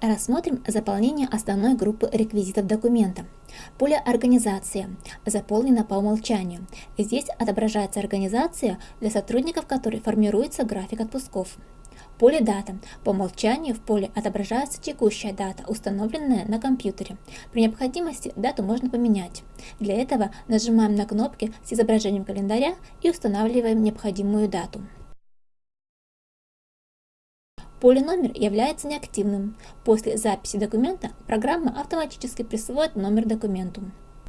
Рассмотрим заполнение основной группы реквизитов документа. Поле «Организация» заполнено по умолчанию. Здесь отображается организация, для сотрудников которой формируется график отпусков. Поле «Дата». По умолчанию в поле отображается текущая дата, установленная на компьютере. При необходимости дату можно поменять. Для этого нажимаем на кнопки с изображением календаря и устанавливаем необходимую дату. Поле номер является неактивным. После записи документа программа автоматически присвоит номер документу.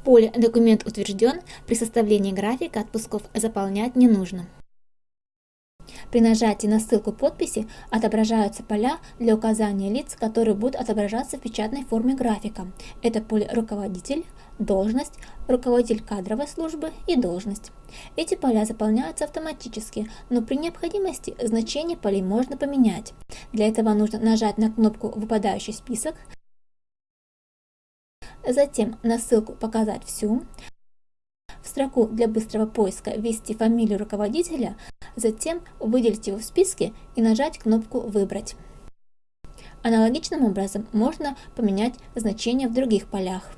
Поле «Документ утвержден» при составлении графика отпусков заполнять не нужно. При нажатии на ссылку подписи отображаются поля для указания лиц, которые будут отображаться в печатной форме графика. Это поле «Руководитель», «Должность», «Руководитель кадровой службы» и «Должность». Эти поля заполняются автоматически, но при необходимости значение полей можно поменять. Для этого нужно нажать на кнопку «Выпадающий список», затем на ссылку «Показать всю», в строку для быстрого поиска ввести фамилию руководителя, затем выделить его в списке и нажать кнопку «Выбрать». Аналогичным образом можно поменять значения в других полях.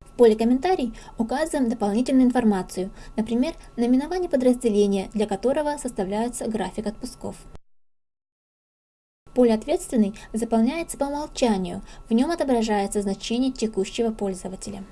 В поле «Комментарий» указываем дополнительную информацию, например, наименование подразделения, для которого составляется график отпусков. Поле «Ответственный» заполняется по умолчанию, в нем отображается значение текущего пользователя.